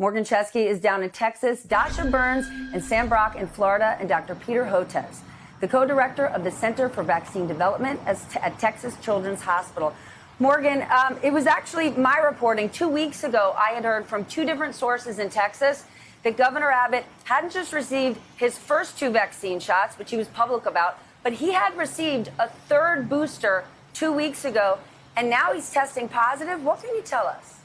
Morgan Chesky is down in Texas, Dasha Burns and Sam Brock in Florida, and Dr. Peter Hotez, the co-director of the Center for Vaccine Development at Texas Children's Hospital. Morgan, um, it was actually my reporting two weeks ago. I had heard from two different sources in Texas that Governor Abbott hadn't just received his first two vaccine shots, which he was public about, but he had received a third booster two weeks ago, and now he's testing positive. What can you tell us?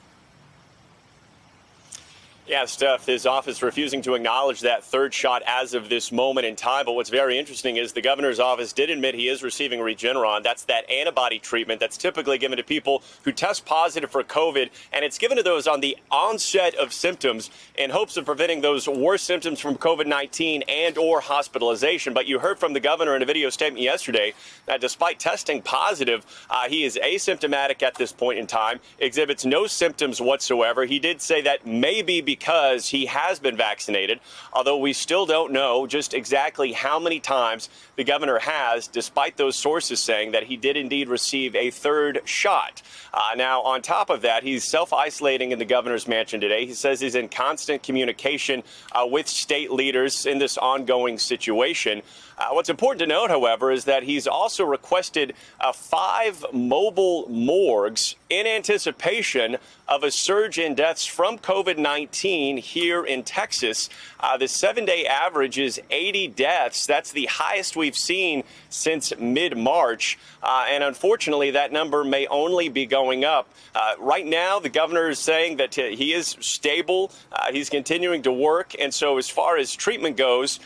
Yeah, Steph, his office refusing to acknowledge that third shot as of this moment in time. But what's very interesting is the governor's office did admit he is receiving Regeneron. That's that antibody treatment that's typically given to people who test positive for COVID. And it's given to those on the onset of symptoms in hopes of preventing those worse symptoms from COVID-19 and or hospitalization. But you heard from the governor in a video statement yesterday that despite testing positive, uh, he is asymptomatic at this point in time, exhibits no symptoms whatsoever. He did say that maybe because he has been vaccinated, although we still don't know just exactly how many times the governor has, despite those sources saying that he did indeed receive a third shot. Uh, now, on top of that, he's self isolating in the governor's mansion today. He says he's in constant communication uh, with state leaders in this ongoing situation. Uh, what's important to note, however, is that he's also requested uh, five mobile morgues in anticipation of a surge in deaths from COVID 19 here in Texas. Uh, the seven day average is 80 deaths. That's the highest we've seen since mid March. Uh, and unfortunately, that number may only be going up. Uh, right now, the governor is saying that he is stable. Uh, he's continuing to work. And so, as far as treatment goes,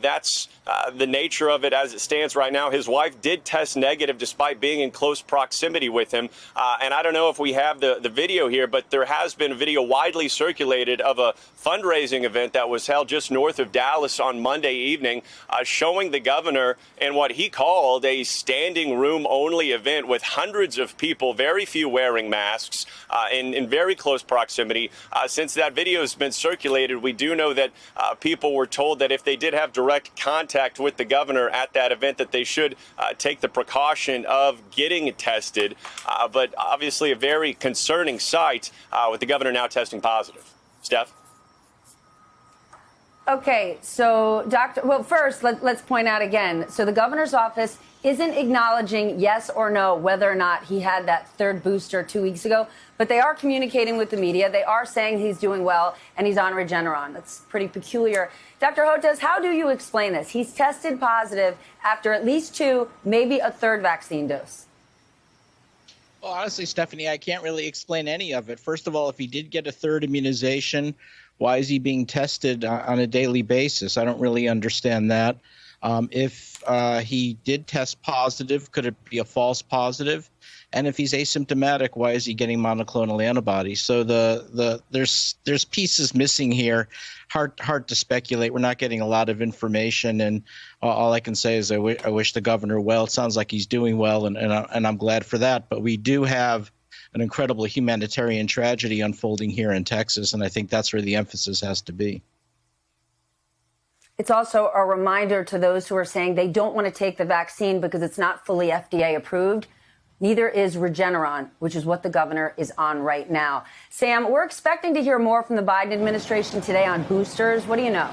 that's the nature of it as it stands right now. His wife did test negative despite being in close proximity with him. Uh, and I don't know if we have the, the video here, but there has been a video widely circulated of a fundraising event that was held just north of Dallas on Monday evening, uh, showing the governor in what he called a standing room only event with hundreds of people, very few wearing masks, uh, in, in very close proximity. Uh, since that video has been circulated, we do know that uh, people were told that if they did have direct contact with the governor at that event, that they should uh, take the precaution of getting tested. Uh, but obviously, a very concerning sight uh, with the governor now testing positive. Steph? Okay, so Dr. Well, first, let, us point out again. So the governor's office isn't acknowledging yes or no whether or not he had that third booster two weeks ago, but they are communicating with the media. They are saying he's doing well and he's on Regeneron. That's pretty peculiar. Dr. Hotez, how do you explain this? He's tested positive after at least two, maybe a third vaccine dose. Well, honestly, Stephanie, I can't really explain any of it. First of all, if he did get a third immunization, why is he being tested on a daily basis? I don't really understand that. Um, if uh, he did test positive, could it be a false positive? And if he's asymptomatic, why is he getting monoclonal antibodies? So the the there's there's pieces missing here. Hard hard to speculate. We're not getting a lot of information, and all I can say is I, w- I wish the governor well. It sounds like he's doing well, and and, I, and I'm glad for that. But we do have an incredible humanitarian tragedy unfolding here in Texas, and I think that's where the emphasis has to be. It's also a reminder to those who are saying they don't want to take the vaccine because it's not fully FDA approved. Neither is Regeneron, which is what the governor is on right now. Sam, we're expecting to hear more from the Biden administration today on boosters. What do you know?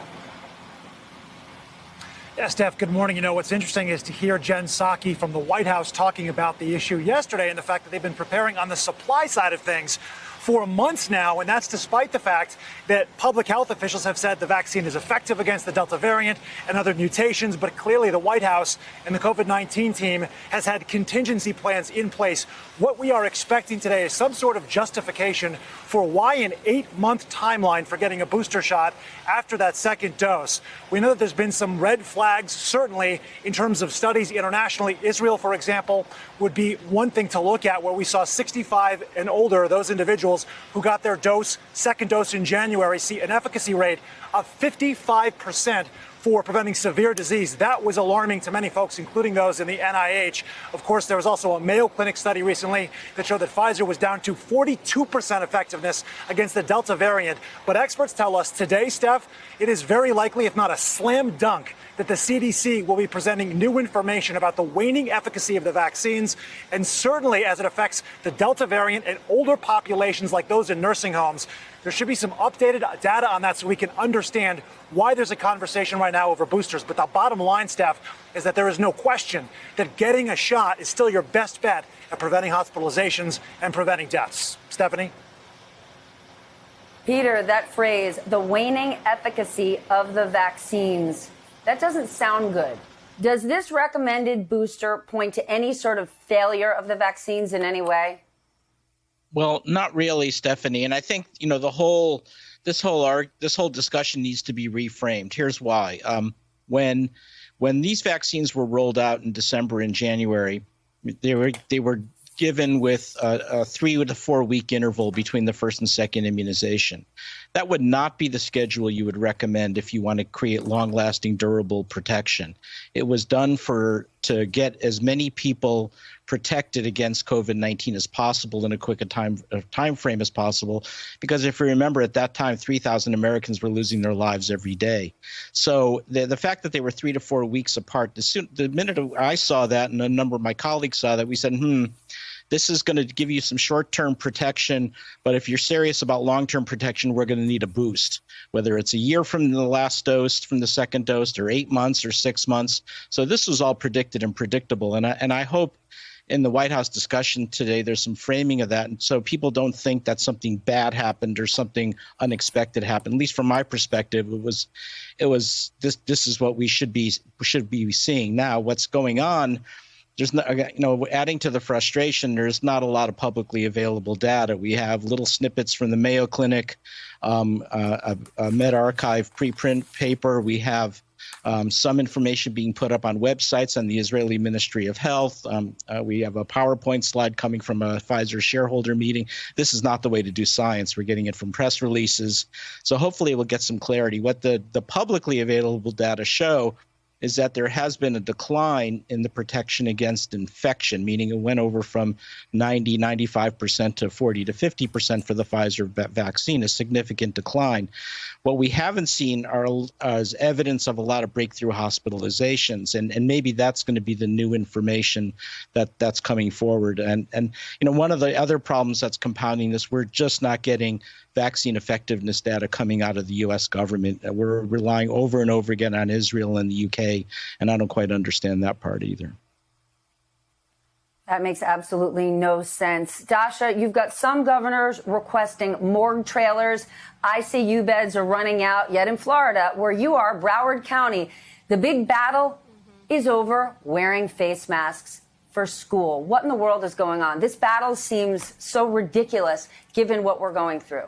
Yeah, Steph, good morning. You know, what's interesting is to hear Jen Psaki from the White House talking about the issue yesterday and the fact that they've been preparing on the supply side of things for months now, and that's despite the fact that public health officials have said the vaccine is effective against the Delta variant and other mutations. But clearly, the White House and the COVID 19 team has had contingency plans in place. What we are expecting today is some sort of justification for why an eight month timeline for getting a booster shot after that second dose. We know that there's been some red flags, certainly in terms of studies internationally. Israel, for example, would be one thing to look at where we saw 65 and older, those individuals who got their dose, second dose in January, see an efficacy rate of 55 percent for preventing severe disease. That was alarming to many folks, including those in the NIH. Of course, there was also a Mayo Clinic study recently that showed that Pfizer was down to 42% effectiveness against the Delta variant. But experts tell us today, Steph, it is very likely, if not a slam dunk, that the CDC will be presenting new information about the waning efficacy of the vaccines, and certainly as it affects the Delta variant and older populations like those in nursing homes. There should be some updated data on that so we can understand why there's a conversation right now over boosters. But the bottom line, Steph, is that there is no question that getting a shot is still your best bet at preventing hospitalizations and preventing deaths. Stephanie? Peter, that phrase, the waning efficacy of the vaccines, that doesn't sound good. Does this recommended booster point to any sort of failure of the vaccines in any way? Well, not really, Stephanie. And I think you know the whole this whole arg- this whole discussion needs to be reframed. Here's why: um, when when these vaccines were rolled out in December and January, they were they were given with a, a, three to four week interval between the first and second immunization. That would not be the schedule you would recommend if you want to create long lasting, durable protection. It was done for to get as many people protected against COVID-19 as possible in a quick a time a time frame as possible. Because if you remember, at that time, 3,000 Americans were losing their lives every day. So the the fact that they were three to four weeks apart, the, soon, the minute I saw that, and a number of my colleagues saw that, we said, hmm this is going to give you some short term protection, but if you're serious about long term protection, we're going to need a boost, whether it's a year from the last dose, from the second dose, or eight months or six months. So this was all predicted and predictable. And I, and I hope in the White House discussion today, there's some framing of that, and so people don't think that something bad happened or something unexpected happened. At least from my perspective, it was, it was this. This is what we should be should be seeing now. What's going on? there's not, you know, adding to the frustration, there's not a lot of publicly available data. We have little snippets from the Mayo Clinic, um, uh, a, a Archive preprint paper. We have um, some information being put up on websites on the Israeli Ministry of Health. Um, uh, we have a PowerPoint slide coming from a Pfizer shareholder meeting. This is not the way to do science. We're getting it from press releases. So hopefully we'll get some clarity. What the, the publicly available data show is that there has been a decline in the protection against infection, meaning it went over from 90, 95% to 40 to 50% for the Pfizer vaccine, a significant decline. What we haven't seen are is evidence of a lot of breakthrough hospitalizations, and, and maybe that's going to be the new information that that's coming forward. And and you know one of the other problems that's compounding this, we're just not getting vaccine effectiveness data coming out of the U.S. government. We're relying over and over again on Israel and the UK, and I don't quite understand that part either. That makes absolutely no sense. Dasha, you've got some governors requesting morgue trailers. ICU beds are running out. Yet in Florida, where you are, Broward County, the big battle mm-hmm. is over wearing face masks for school. What in the world is going on? This battle seems so ridiculous given what we're going through.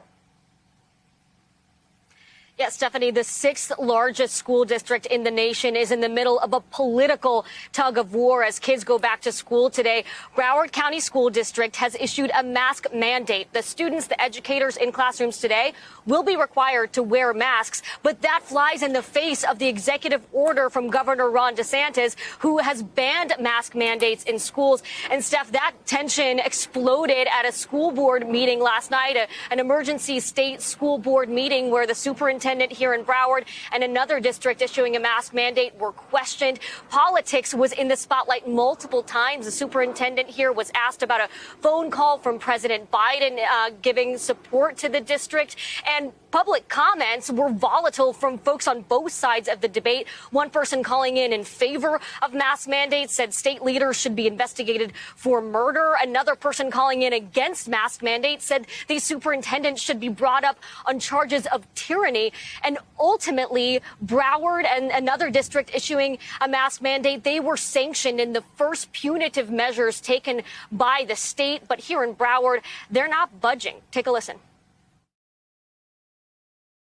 Yes, Stephanie, the sixth largest school district in the nation is in the middle of a political tug of war as kids go back to school today. Broward County School District has issued a mask mandate. The students, the educators in classrooms today will be required to wear masks, but that flies in the face of the executive order from Governor Ron DeSantis, who has banned mask mandates in schools. And Steph, that tension exploded at a school board meeting last night, a, an emergency state school board meeting where the superintendent superintendent here in Broward and another district issuing a mask mandate were questioned. Politics was in the spotlight multiple times. The superintendent here was asked about a phone call from President Biden uh, giving support to the district. And public comments were volatile from folks on both sides of the debate. One person calling in in favor of mask mandates said state leaders should be investigated for murder. Another person calling in against mask mandates said these superintendents should be brought up on charges of tyranny. And ultimately, Broward and another district issuing a mask mandate, they were sanctioned in the first punitive measures taken by the state. But here in Broward, they're not budging. Take a listen.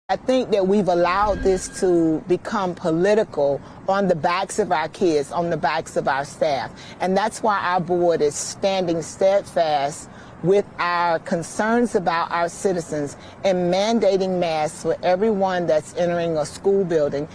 I think that we've allowed this to become political on the backs of our kids, on the backs of our staff. And that's why our board is standing steadfast with our concerns about our citizens and mandating masks for everyone that's entering a school building.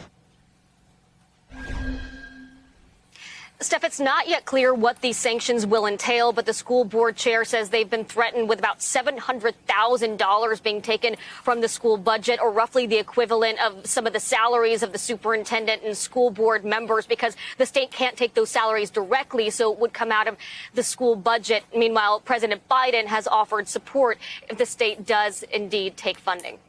Steph, it's not yet clear what these sanctions will entail, but the school board chair says they've been threatened with about $700,000 being taken from the school budget, or roughly the equivalent of some of the salaries of the superintendent and school board members, because the state can't take those salaries directly, so it would come out of the school budget. Meanwhile, President Biden has offered support if the state does indeed take funding.